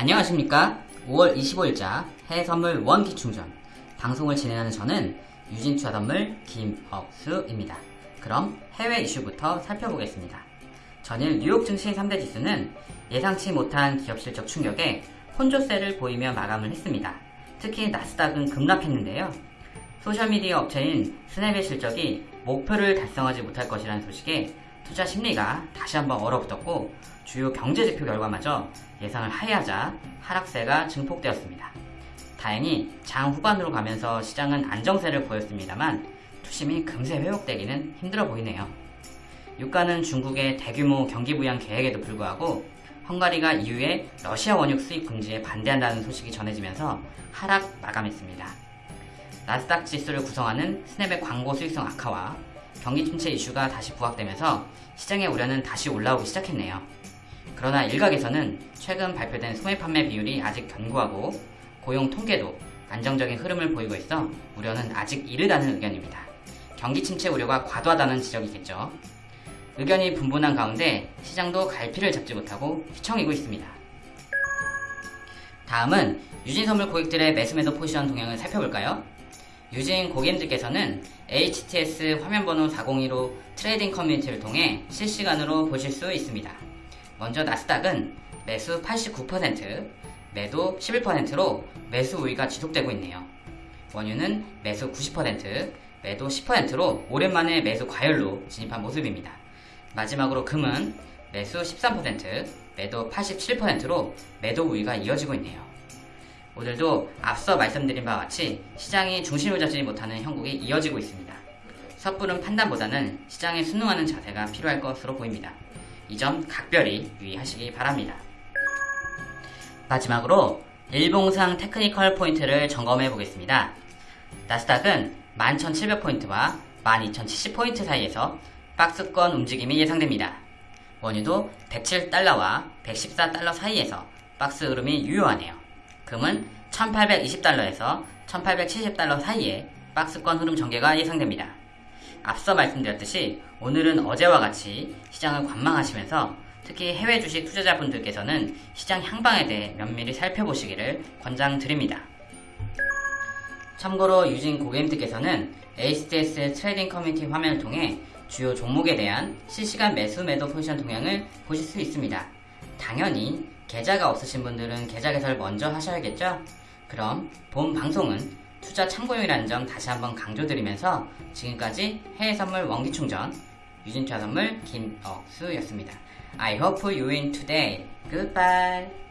안녕하십니까? 5월 25일자 해외선물 원기 충전. 방송을 진행하는 저는 유진투자 선물 김억수입니다. 그럼 해외 이슈부터 살펴보겠습니다. 전일 뉴욕 증시 3대 지수는 예상치 못한 기업 실적 충격에 혼조세를 보이며 마감을 했습니다. 특히 나스닥은 급락했는데요. 소셜미디어 업체인 Snap의 실적이 목표를 달성하지 못할 것이라는 소식에 투자 심리가 다시 한번 얼어붙었고 주요 경제지표 결과마저 예상을 하회하자 하락세가 증폭되었습니다. 다행히 장 후반으로 가면서 시장은 안정세를 보였습니다만 투심이 금세 회복되기는 힘들어 보이네요. 유가는 중국의 대규모 경기 부양 계획에도 불구하고 헝가리가 이후에 러시아 원유 수입 금지에 반대한다는 소식이 전해지면서 하락 마감했습니다. 나스닥 지수를 구성하는 스냅의 광고 수익성 악화와 경기 침체 이슈가 다시 부각되면서 시장의 우려는 다시 올라오기 시작했네요. 그러나 일각에서는 최근 발표된 소매 판매 비율이 아직 견고하고 고용 통계도 안정적인 흐름을 보이고 있어 우려는 아직 이르다는 의견입니다. 경기 침체 우려가 과도하다는 지적이겠죠. 의견이 분분한 가운데 시장도 갈피를 잡지 못하고 휘청이고 있습니다. 다음은 유진선물 고객들의 매수매도 포지션 동향을 살펴볼까요? 유진 고객님들께서는 HTS 화면번호 402로 trading community를 통해 실시간으로 보실 수 있습니다. 먼저 나스닥은 매수 89%, 매도 11%로 매수 우위가 지속되고 있네요. 원유는 매수 90%, 매도 10%로 오랜만에 매수 과열로 진입한 모습입니다. 마지막으로 금은 매수 13%, 매도 87%로 매도 우위가 이어지고 있네요. 오늘도 앞서 말씀드린 바와 같이 시장이 중심을 잡지 못하는 형국이 이어지고 있습니다. 섣부른 판단보다는 시장에 순응하는 자세가 필요할 것으로 보입니다. 이 점 각별히 유의하시기 바랍니다. 마지막으로 일봉상 테크니컬 포인트를 점검해 보겠습니다. 나스닥은 11,700포인트와 12,070포인트 사이에서 박스권 움직임이 예상됩니다. 원유도 107달러와 114달러 사이에서 박스 흐름이 유효하네요. 금은 1820달러에서 1870달러 사이에 박스권 흐름 전개가 예상됩니다. 앞서 말씀드렸듯이 오늘은 어제와 같이 시장을 관망하시면서 특히 해외 주식 투자자분들께서는 시장 향방에 대해 면밀히 살펴보시기를 권장드립니다. 참고로 유진 고객님들께서는 HTS trading community 화면을 통해 주요 종목에 대한 실시간 매수 매도 포지션 동향을 보실 수 있습니다. 당연히 계좌가 없으신 분들은 계좌 개설 먼저 하셔야겠죠? 그럼 본 방송은 투자 참고용이라는 점 다시 한번 강조드리면서 지금까지 해외 선물 원기 충전 유진투자 선물 김억수였습니다. I hope you win today. Goodbye.